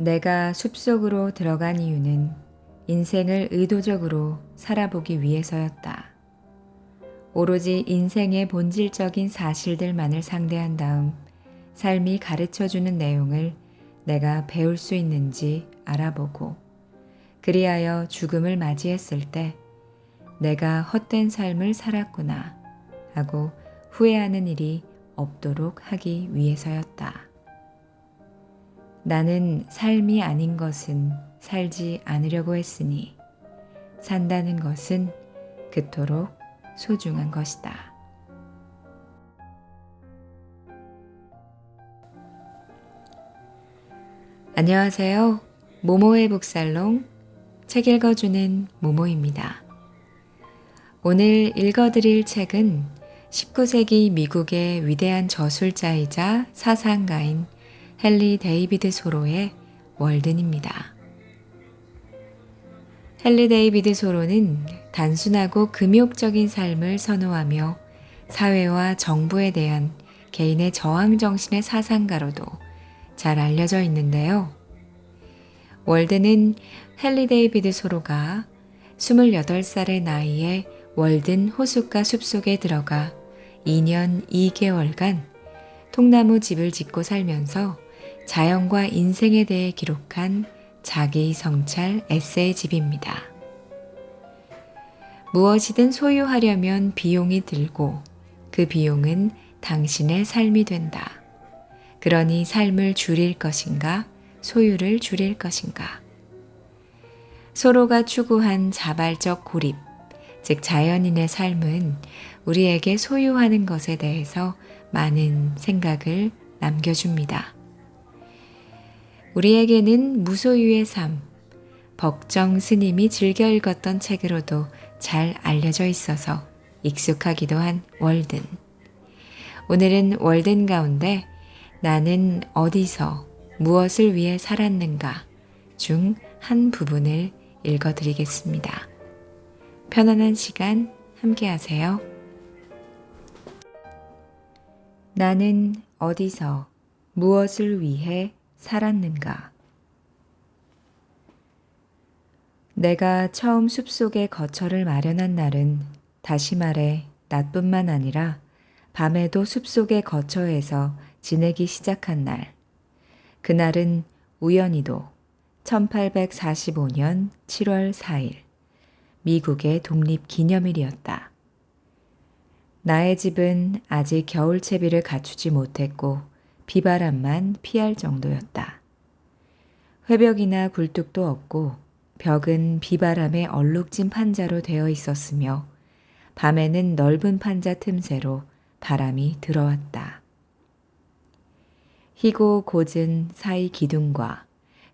내가 숲속으로 들어간 이유는 인생을 의도적으로 살아보기 위해서였다. 오로지 인생의 본질적인 사실들만을 상대한 다음 삶이 가르쳐주는 내용을 내가 배울 수 있는지 알아보고 그리하여 죽음을 맞이했을 때 내가 헛된 삶을 살았구나 하고 후회하는 일이 없도록 하기 위해서였다. 나는 삶이 아닌 것은 살지 않으려고 했으니 산다는 것은 그토록 소중한 것이다. 안녕하세요. 모모의 북살롱 책 읽어주는 모모입니다. 오늘 읽어드릴 책은 19세기 미국의 위대한 저술자이자 사상가인 헨리 데이비드 소로의 월든입니다. 헨리 데이비드 소로는 단순하고 금욕적인 삶을 선호하며 사회와 정부에 대한 개인의 저항 정신의 사상가로도 잘 알려져 있는데요. 월든은 헨리 데이비드 소로가 28살의 나이에 월든 호숫가 숲속에 들어가 2년 2개월간 통나무 집을 짓고 살면서 자연과 인생에 대해 기록한 자기 성찰 에세이 집입니다. 무엇이든 소유하려면 비용이 들고 그 비용은 당신의 삶이 된다. 그러니 삶을 줄일 것인가, 소유를 줄일 것인가. 서로가 추구한 자발적 고립, 즉 자연인의 삶은 우리에게 소유하는 것에 대해서 많은 생각을 남겨줍니다. 우리에게는 무소유의 삶, 벅정 스님이 즐겨 읽었던 책으로도 잘 알려져 있어서 익숙하기도 한 월든. 오늘은 월든 가운데 나는 어디서 무엇을 위해 살았는가 중 한 부분을 읽어드리겠습니다. 편안한 시간 함께 하세요. 나는 어디서 무엇을 위해 살았는가? 내가 처음 숲속에 거처를 마련한 날은 다시 말해 낮뿐만 아니라 밤에도 숲속의 거처에서 지내기 시작한 날. 그날은 우연히도 1845년 7월 4일 미국의 독립 기념일이었다. 나의 집은 아직 겨울 채비를 갖추지 못했고 비바람만 피할 정도였다. 회벽이나 굴뚝도 없고 벽은 비바람에 얼룩진 판자로 되어 있었으며 밤에는 넓은 판자 틈새로 바람이 들어왔다. 희고 고은 사이 기둥과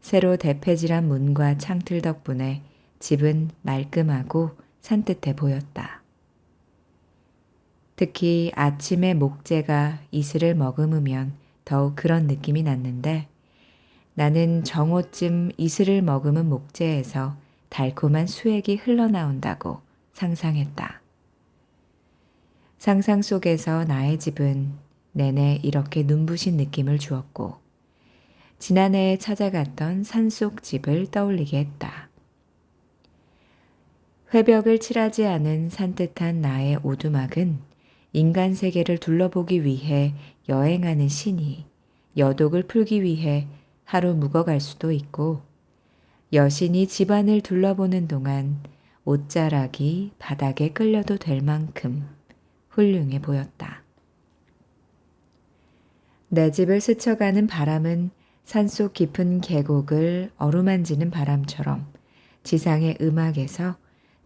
새로 대패질한 문과 창틀 덕분에 집은 말끔하고 산뜻해 보였다. 특히 아침에 목재가 이슬을 머금으면 더욱 그런 느낌이 났는데 나는 정오쯤 이슬을 머금은 목재에서 달콤한 수액이 흘러나온다고 상상했다. 상상 속에서 나의 집은 내내 이렇게 눈부신 느낌을 주었고 지난해에 찾아갔던 산속 집을 떠올리게 했다. 회벽을 칠하지 않은 산뜻한 나의 오두막은 인간 세계를 둘러보기 위해 여행하는 신이 여독을 풀기 위해 하루 묵어갈 수도 있고 여신이 집안을 둘러보는 동안 옷자락이 바닥에 끌려도 될 만큼 훌륭해 보였다. 내 집을 스쳐가는 바람은 산속 깊은 계곡을 어루만지는 바람처럼 지상의 음악에서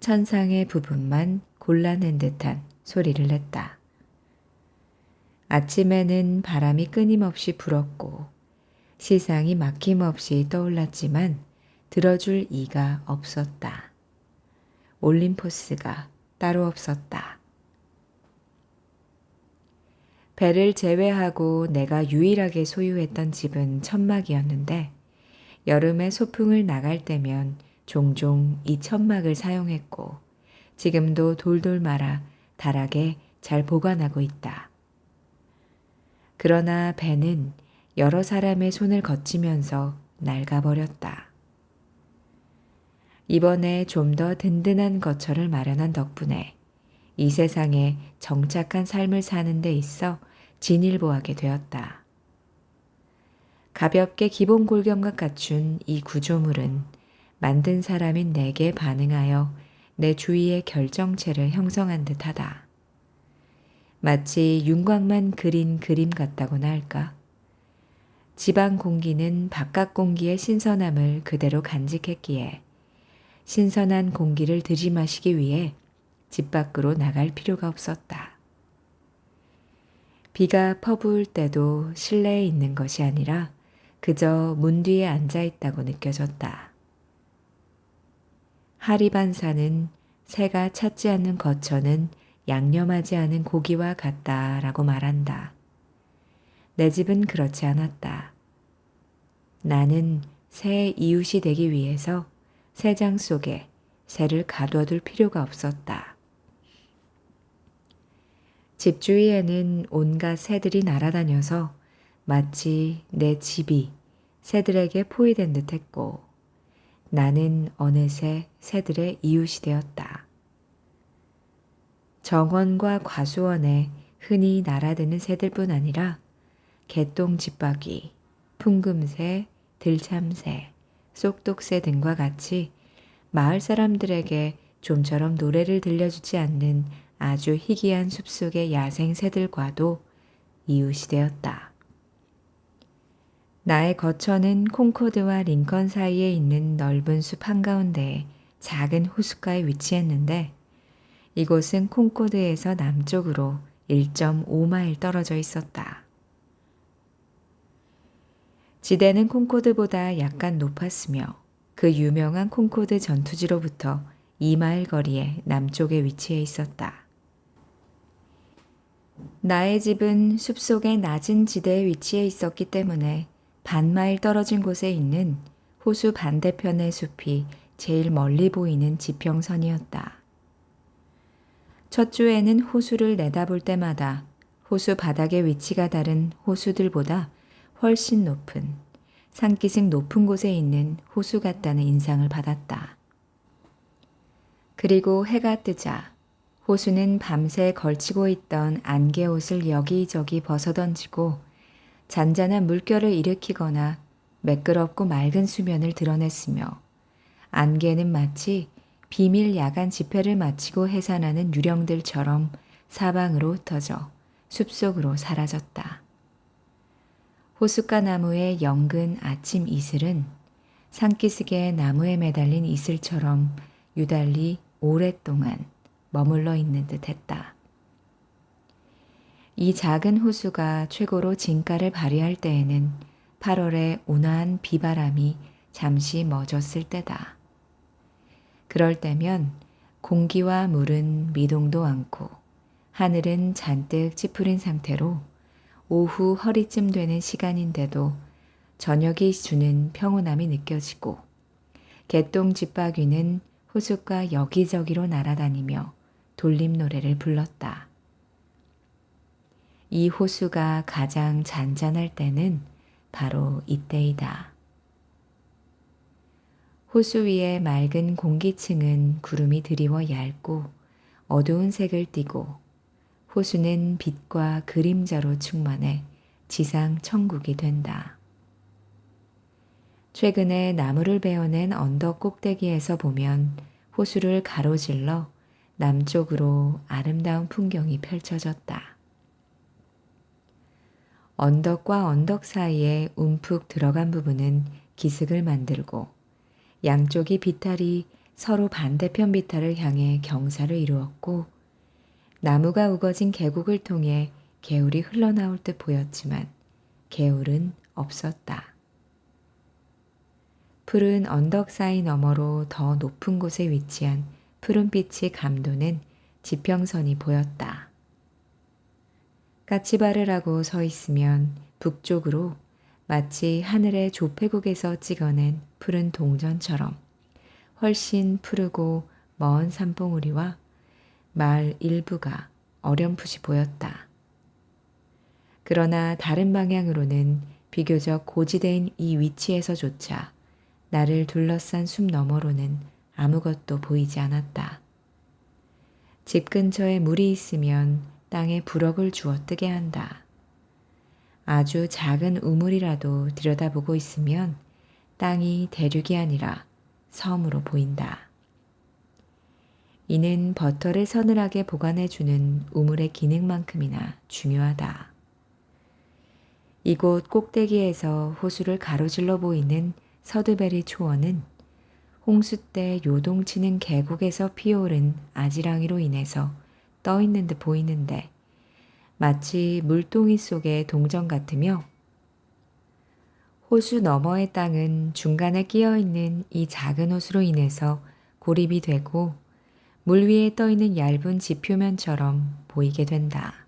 천상의 부분만 골라낸 듯한 소리를 냈다. 아침에는 바람이 끊임없이 불었고 시상이 막힘없이 떠올랐지만 들어줄 이가 없었다. 올림포스가 따로 없었다. 배를 제외하고 내가 유일하게 소유했던 집은 천막이었는데 여름에 소풍을 나갈 때면 종종 이 천막을 사용했고 지금도 돌돌 말아 다락에 잘 보관하고 있다. 그러나 배는 여러 사람의 손을 거치면서 낡아버렸다. 이번에 좀 더 든든한 거처를 마련한 덕분에 이 세상에 정착한 삶을 사는 데 있어 진일보하게 되었다. 가볍게 기본 골경과 갖춘 이 구조물은 만든 사람인 내게 반응하여 내 주위의 결정체를 형성한 듯하다. 마치 윤곽만 그린 그림 같다고나 할까? 지방 공기는 바깥 공기의 신선함을 그대로 간직했기에 신선한 공기를 들이마시기 위해 집 밖으로 나갈 필요가 없었다. 비가 퍼부을 때도 실내에 있는 것이 아니라 그저 문 뒤에 앉아 있다고 느껴졌다. 하리반사는 새가 찾지 않는 거처는 양념하지 않은 고기와 같다 라고 말한다. 내 집은 그렇지 않았다. 나는 새의 이웃이 되기 위해서 새장 속에 새를 가둬둘 필요가 없었다. 집 주위에는 온갖 새들이 날아다녀서 마치 내 집이 새들에게 포위된 듯 했고 나는 어느새 새들의 이웃이 되었다. 정원과 과수원에 흔히 날아드는 새들뿐 아니라 개똥 집박이, 풍금새, 들참새, 쏙독새 등과 같이 마을 사람들에게 좀처럼 노래를 들려주지 않는 아주 희귀한 숲속의 야생 새들과도 이웃이 되었다. 나의 거처는 콩코드와 링컨 사이에 있는 넓은 숲 한가운데에 작은 호숫가에 위치했는데 이곳은 콩코드에서 남쪽으로 1.5마일 떨어져 있었다. 지대는 콩코드보다 약간 높았으며 그 유명한 콩코드 전투지로부터 2마일 거리에 남쪽에 위치해 있었다. 나의 집은 숲속의 낮은 지대에 위치해 있었기 때문에 반마일 떨어진 곳에 있는 호수 반대편의 숲이 제일 멀리 보이는 지평선이었다. 첫 주에는 호수를 내다볼 때마다 호수 바닥의 위치가 다른 호수들보다 훨씬 높은 산기슭 높은 곳에 있는 호수 같다는 인상을 받았다. 그리고 해가 뜨자 호수는 밤새 걸치고 있던 안개옷을 여기저기 벗어던지고 잔잔한 물결을 일으키거나 매끄럽고 맑은 수면을 드러냈으며 안개는 마치 비밀 야간 집회를 마치고 해산하는 유령들처럼 사방으로 흩어져 숲속으로 사라졌다. 호숫가 나무의 영근 아침 이슬은 산기슭의 나무에 매달린 이슬처럼 유달리 오랫동안 머물러 있는 듯 했다. 이 작은 호수가 최고로 진가를 발휘할 때에는 8월의 온화한 비바람이 잠시 멎었을 때다. 그럴 때면 공기와 물은 미동도 않고 하늘은 잔뜩 찌푸린 상태로 오후 허리쯤 되는 시간인데도 저녁이 주는 평온함이 느껴지고 개똥 집바귀는 호숫가 여기저기로 날아다니며 돌림 노래를 불렀다. 이 호수가 가장 잔잔할 때는 바로 이때이다. 호수 위의 맑은 공기층은 구름이 드리워 얇고 어두운 색을 띠고 호수는 빛과 그림자로 충만해 지상 천국이 된다. 최근에 나무를 베어낸 언덕 꼭대기에서 보면 호수를 가로질러 남쪽으로 아름다운 풍경이 펼쳐졌다. 언덕과 언덕 사이에 움푹 들어간 부분은 기슭을 만들고 양쪽이 비탈이 서로 반대편 비탈을 향해 경사를 이루었고 나무가 우거진 계곡을 통해 개울이 흘러나올 듯 보였지만 개울은 없었다. 푸른 언덕 사이 너머로 더 높은 곳에 위치한 푸른빛이 감도는 지평선이 보였다. 까치바르라고 서 있으면 북쪽으로 마치 하늘의 조폐국에서 찍어낸 푸른 동전처럼 훨씬 푸르고 먼 산봉우리와 마을 일부가 어렴풋이 보였다. 그러나 다른 방향으로는 비교적 고지대인 이 위치에서조차 나를 둘러싼 숲 너머로는 아무것도 보이지 않았다. 집 근처에 물이 있으면 땅에 부럭을 주어 뜨게 한다. 아주 작은 우물이라도 들여다보고 있으면 땅이 대륙이 아니라 섬으로 보인다. 이는 버터를 서늘하게 보관해주는 우물의 기능만큼이나 중요하다. 이곳 꼭대기에서 호수를 가로질러 보이는 서드베리 초원은 홍수 때 요동치는 계곡에서 피어오른 아지랑이로 인해서 떠 있는 듯 보이는데 마치 물동이 속의 동전 같으며 호수 너머의 땅은 중간에 끼어 있는 이 작은 호수로 인해서 고립이 되고 물 위에 떠 있는 얇은 지표면처럼 보이게 된다.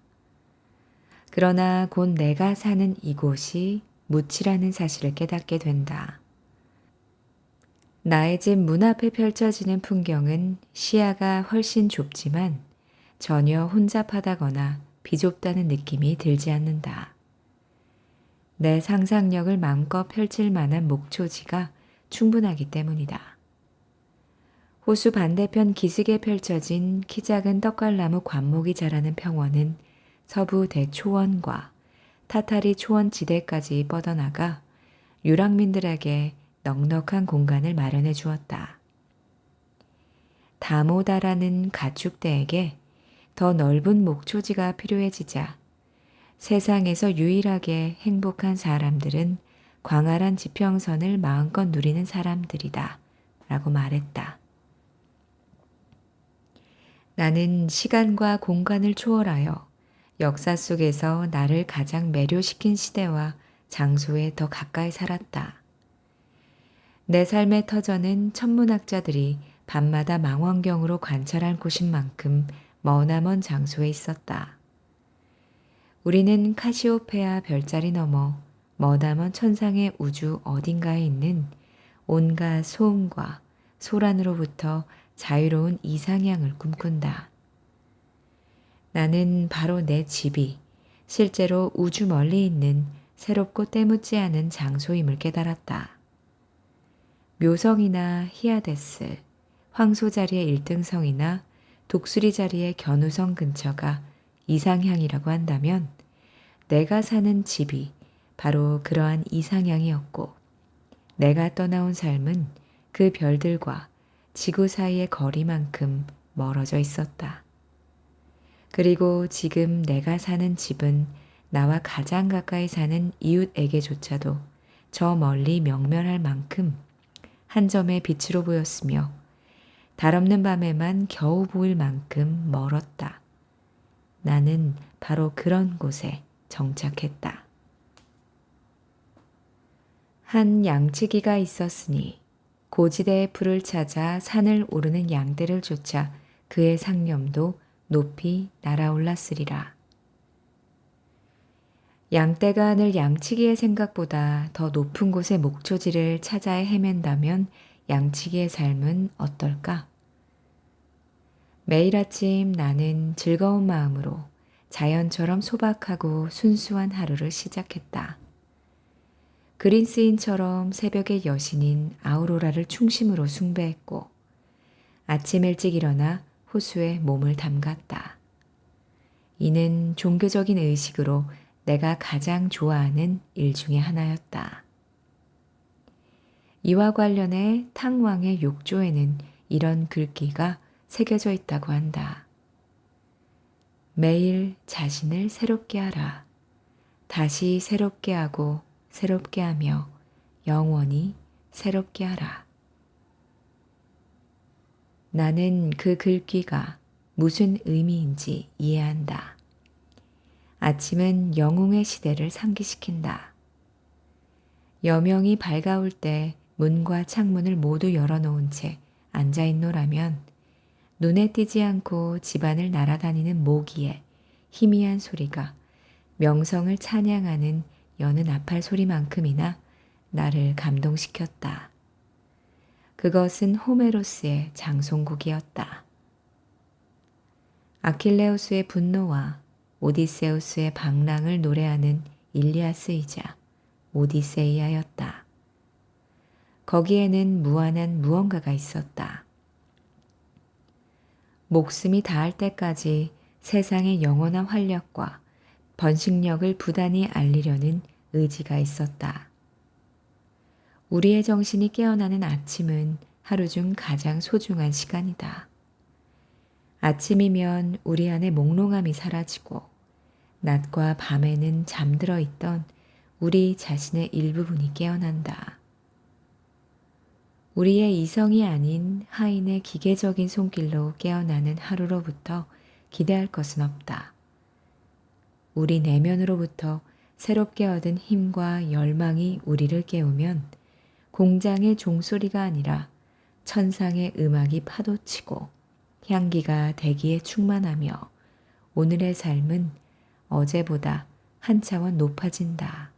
그러나 곧 내가 사는 이곳이 무치라는 사실을 깨닫게 된다. 나의 집 문 앞에 펼쳐지는 풍경은 시야가 훨씬 좁지만 전혀 혼잡하다거나 비좁다는 느낌이 들지 않는다. 내 상상력을 마음껏 펼칠 만한 목초지가 충분하기 때문이다. 호수 반대편 기슭에 펼쳐진 키 작은 떡갈나무 관목이 자라는 평원은 서부 대초원과 타타리 초원 지대까지 뻗어나가 유랑민들에게 넉넉한 공간을 마련해 주었다. 다모다라는 가축대에게 더 넓은 목초지가 필요해지자 세상에서 유일하게 행복한 사람들은 광활한 지평선을 마음껏 누리는 사람들이다. 라고 말했다. 나는 시간과 공간을 초월하여 역사 속에서 나를 가장 매료시킨 시대와 장소에 더 가까이 살았다. 내 삶의 터전은 천문학자들이 밤마다 망원경으로 관찰한 곳인 만큼 머나먼 장소에 있었다. 우리는 카시오페아 별자리 너머 머나먼 천상의 우주 어딘가에 있는 온갖 소음과 소란으로부터 자유로운 이상향을 꿈꾼다. 나는 바로 내 집이 실제로 우주 멀리 있는 새롭고 때묻지 않은 장소임을 깨달았다. 묘성이나 히아데스, 황소 자리의 일등성이나 독수리 자리의 견우성 근처가 이상향이라고 한다면 내가 사는 집이 바로 그러한 이상향이었고 내가 떠나온 삶은 그 별들과 지구 사이의 거리만큼 멀어져 있었다. 그리고 지금 내가 사는 집은 나와 가장 가까이 사는 이웃에게조차도 저 멀리 명멸할 만큼 한 점의 빛으로 보였으며 달 없는 밤에만 겨우 보일 만큼 멀었다. 나는 바로 그런 곳에 정착했다. 한 양치기가 있었으니 고지대의 풀을 찾아 산을 오르는 양떼를 쫓아 그의 상념도 높이 날아올랐으리라. 양떼가 하늘 양치기의 생각보다 더 높은 곳의 목초지를 찾아야 헤맨다면 양치기의 삶은 어떨까? 매일 아침 나는 즐거운 마음으로 자연처럼 소박하고 순수한 하루를 시작했다. 그린스인처럼 새벽의 여신인 아우로라를 중심으로 숭배했고 아침 일찍 일어나 호수에 몸을 담갔다. 이는 종교적인 의식으로 내가 가장 좋아하는 일 중의 하나였다. 이와 관련해 탕왕의 욕조에는 이런 글귀가 새겨져 있다고 한다. 매일 자신을 새롭게 하라. 다시 새롭게 하고 새롭게 하며 영원히 새롭게 하라. 나는 그 글귀가 무슨 의미인지 이해한다. 아침은 영웅의 시대를 상기시킨다. 여명이 밝아올 때 문과 창문을 모두 열어놓은 채 앉아있노라면 눈에 띄지 않고 집안을 날아다니는 모기의 희미한 소리가 명성을 찬양하는 여는 아팔 소리만큼이나 나를 감동시켰다. 그것은 호메로스의 장송곡이었다. 아킬레우스의 분노와 오디세우스의 방랑을 노래하는 일리아스이자 오디세이아였다. 거기에는 무한한 무언가가 있었다. 목숨이 닿을 때까지 세상의 영원한 활력과 번식력을 부단히 알리려는 의지가 있었다. 우리의 정신이 깨어나는 아침은 하루 중 가장 소중한 시간이다. 아침이면 우리 안에 몽롱함이 사라지고 낮과 밤에는 잠들어 있던 우리 자신의 일부분이 깨어난다. 우리의 이성이 아닌 하인의 기계적인 손길로 깨어나는 하루로부터 기대할 것은 없다. 우리 내면으로부터 새롭게 얻은 힘과 열망이 우리를 깨우면 공장의 종소리가 아니라 천상의 음악이 파도치고 향기가 대기에 충만하며 오늘의 삶은 어제보다 한 차원 높아진다.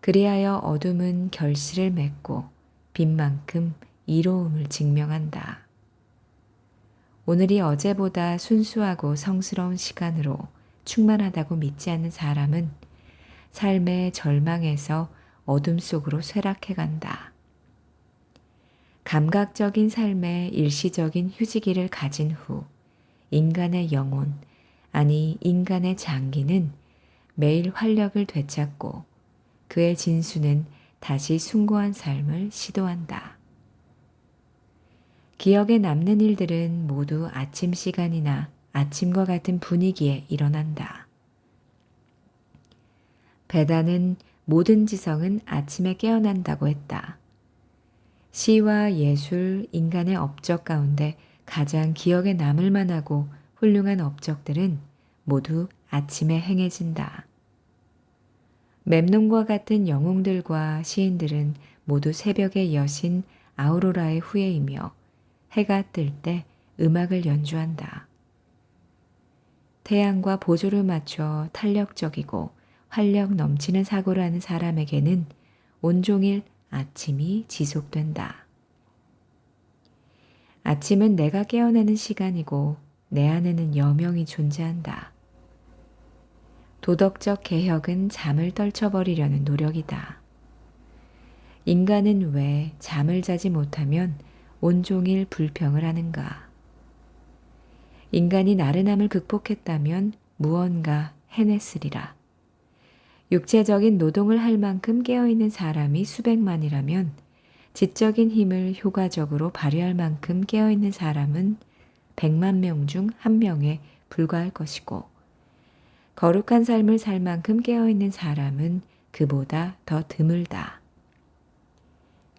그리하여 어둠은 결실을 맺고 빛만큼 이로움을 증명한다. 오늘이 어제보다 순수하고 성스러운 시간으로 충만하다고 믿지 않는 사람은 삶의 절망에서 어둠 속으로 쇠락해 간다. 감각적인 삶의 일시적인 휴지기를 가진 후 인간의 영혼, 아니 인간의 장기는 매일 활력을 되찾고 그의 진수는 다시 숭고한 삶을 시도한다. 기억에 남는 일들은 모두 아침 시간이나 아침과 같은 분위기에 일어난다. 베다는 모든 지성은 아침에 깨어난다고 했다. 시와 예술, 인간의 업적 가운데 가장 기억에 남을 만하고 훌륭한 업적들은 모두 아침에 행해진다. 맵놈과 같은 영웅들과 시인들은 모두 새벽의 여신 아우로라의 후예이며 해가 뜰 때 음악을 연주한다. 태양과 보조를 맞춰 탄력적이고 활력 넘치는 사고를 하는 사람에게는 온종일 아침이 지속된다. 아침은 내가 깨어나는 시간이고 내 안에는 여명이 존재한다. 도덕적 개혁은 잠을 떨쳐버리려는 노력이다. 인간은 왜 잠을 자지 못하면 온종일 불평을 하는가? 인간이 나른함을 극복했다면 무언가 해냈으리라. 육체적인 노동을 할 만큼 깨어있는 사람이 수백만이라면 지적인 힘을 효과적으로 발휘할 만큼 깨어있는 사람은 백만 명 중 한 명에 불과할 것이고 거룩한 삶을 살 만큼 깨어있는 사람은 그보다 더 드물다.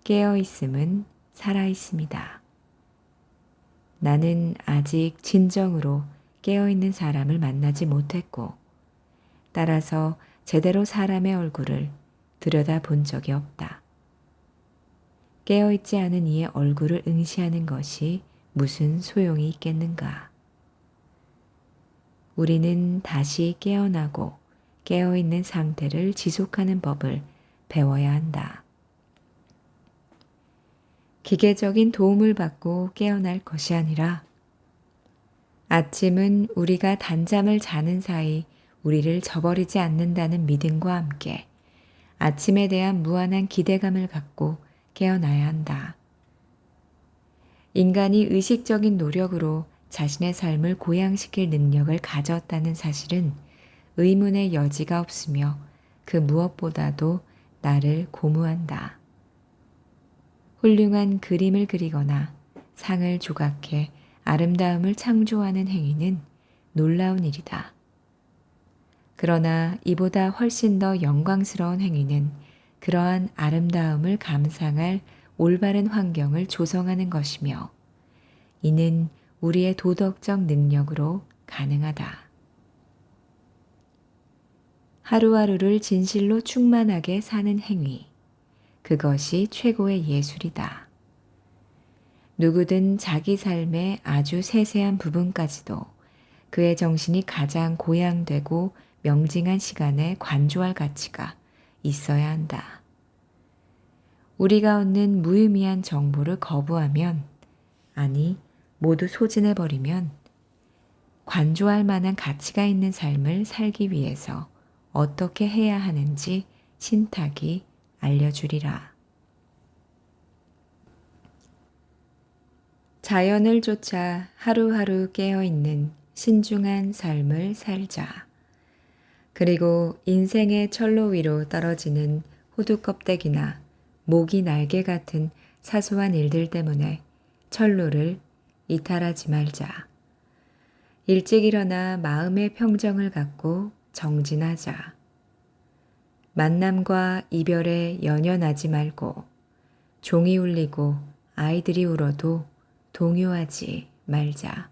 깨어있음은 살아있습니다. 나는 아직 진정으로 깨어있는 사람을 만나지 못했고, 따라서 제대로 사람의 얼굴을 들여다 본 적이 없다. 깨어있지 않은 이의 얼굴을 응시하는 것이 무슨 소용이 있겠는가? 우리는 다시 깨어나고 깨어있는 상태를 지속하는 법을 배워야 한다. 기계적인 도움을 받고 깨어날 것이 아니라 아침은 우리가 단잠을 자는 사이 우리를 저버리지 않는다는 믿음과 함께 아침에 대한 무한한 기대감을 갖고 깨어나야 한다. 인간이 의식적인 노력으로 자신의 삶을 고양시킬 능력을 가졌다는 사실은 의문의 여지가 없으며 그 무엇보다도 나를 고무한다. 훌륭한 그림을 그리거나 상을 조각해 아름다움을 창조하는 행위는 놀라운 일이다. 그러나 이보다 훨씬 더 영광스러운 행위는 그러한 아름다움을 감상할 올바른 환경을 조성하는 것이며 이는 우리의 도덕적 능력으로 가능하다. 하루하루를 진실로 충만하게 사는 행위. 그것이 최고의 예술이다. 누구든 자기 삶의 아주 세세한 부분까지도 그의 정신이 가장 고양되고 명징한 시간에 관조할 가치가 있어야 한다. 우리가 얻는 무의미한 정보를 거부하면, 아니, 모두 소진해버리면, 관조할 만한 가치가 있는 삶을 살기 위해서 어떻게 해야 하는지 신탁이 알려주리라. 자연을 쫓아 하루하루 깨어있는 신중한 삶을 살자. 그리고 인생의 철로 위로 떨어지는 호두 껍데기나 모기 날개 같은 사소한 일들 때문에 철로를 이탈하지 말자. 일찍 일어나 마음의 평정을 갖고 정진하자. 만남과 이별에 연연하지 말고 종이 울리고 아이들이 울어도 동요하지 말자.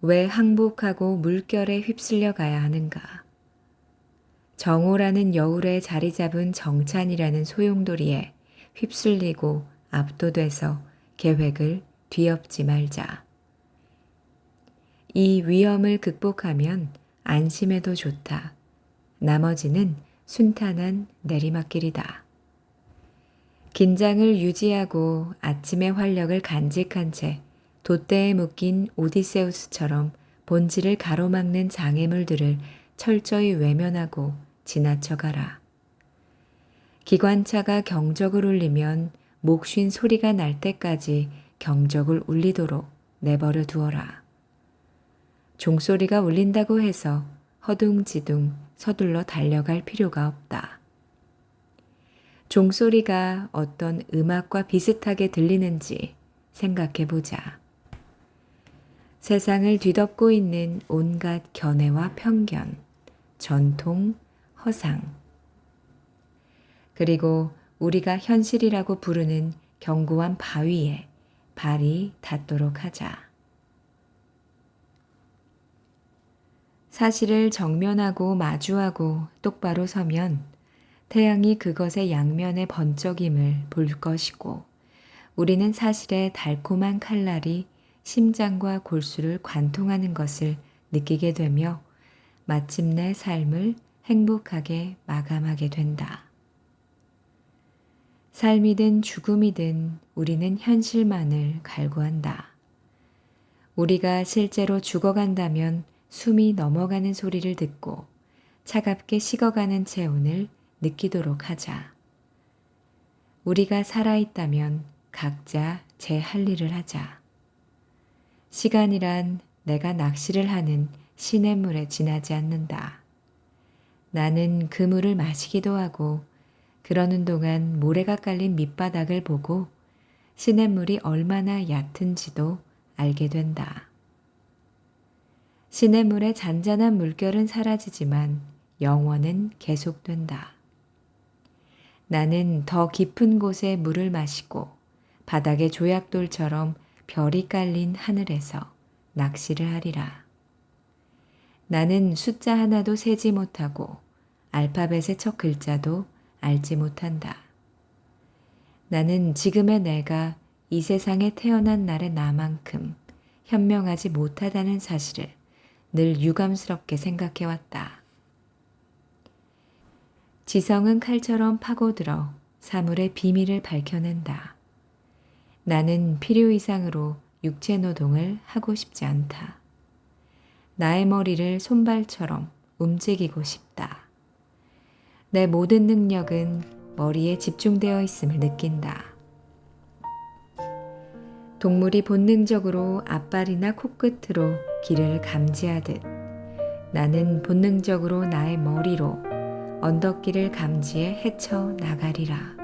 왜 항복하고 물결에 휩쓸려 가야 하는가? 정오라는 여울에 자리 잡은 정찬이라는 소용돌이에 휩쓸리고 압도돼서 계획을 뒤엎지 말자. 이 위험을 극복하면 안심해도 좋다. 나머지는 순탄한 내리막길이다. 긴장을 유지하고 아침의 활력을 간직한 채 돛대에 묶인 오디세우스처럼 본질을 가로막는 장애물들을 철저히 외면하고 지나쳐가라. 기관차가 경적을 울리면 목쉰 소리가 날 때까지 경적을 울리도록 내버려 두어라. 종소리가 울린다고 해서 허둥지둥 서둘러 달려갈 필요가 없다. 종소리가 어떤 음악과 비슷하게 들리는지 생각해 보자. 세상을 뒤덮고 있는 온갖 견해와 편견, 전통, 허상, 그리고 우리가 현실이라고 부르는 견고한 바위에 발이 닿도록 하자. 사실을 정면하고 마주하고 똑바로 서면 태양이 그것의 양면의 번쩍임을 볼 것이고 우리는 사실의 달콤한 칼날이 심장과 골수를 관통하는 것을 느끼게 되며 마침내 삶을 행복하게 마감하게 된다. 삶이든 죽음이든 우리는 현실만을 갈구한다. 우리가 실제로 죽어간다면 숨이 넘어가는 소리를 듣고 차갑게 식어가는 체온을 느끼도록 하자. 우리가 살아있다면 각자 제 할 일을 하자. 시간이란 내가 낚시를 하는 시냇물에 지나지 않는다. 나는 그 물을 마시기도 하고 그러는 동안 모래가 깔린 밑바닥을 보고 시냇물이 얼마나 얕은지도 알게 된다. 시냇물의 잔잔한 물결은 사라지지만 영원은 계속된다. 나는 더 깊은 곳에 물을 마시고 바닥의 조약돌처럼 별이 깔린 하늘에서 낚시를 하리라. 나는 숫자 하나도 세지 못하고 알파벳의 첫 글자도 알지 못한다. 나는 지금의 내가 이 세상에 태어난 날의 나만큼 현명하지 못하다는 사실을 늘 유감스럽게 생각해왔다. 지성은 칼처럼 파고들어 사물의 비밀을 밝혀낸다. 나는 필요 이상으로 육체 노동을 하고 싶지 않다. 나의 머리를 손발처럼 움직이고 싶다. 내 모든 능력은 머리에 집중되어 있음을 느낀다. 동물이 본능적으로 앞발이나 코끝으로 길을 감지하듯 나는 본능적으로 나의 머리로 언덕길을 감지해 헤쳐 나가리라.